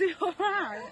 actually alright.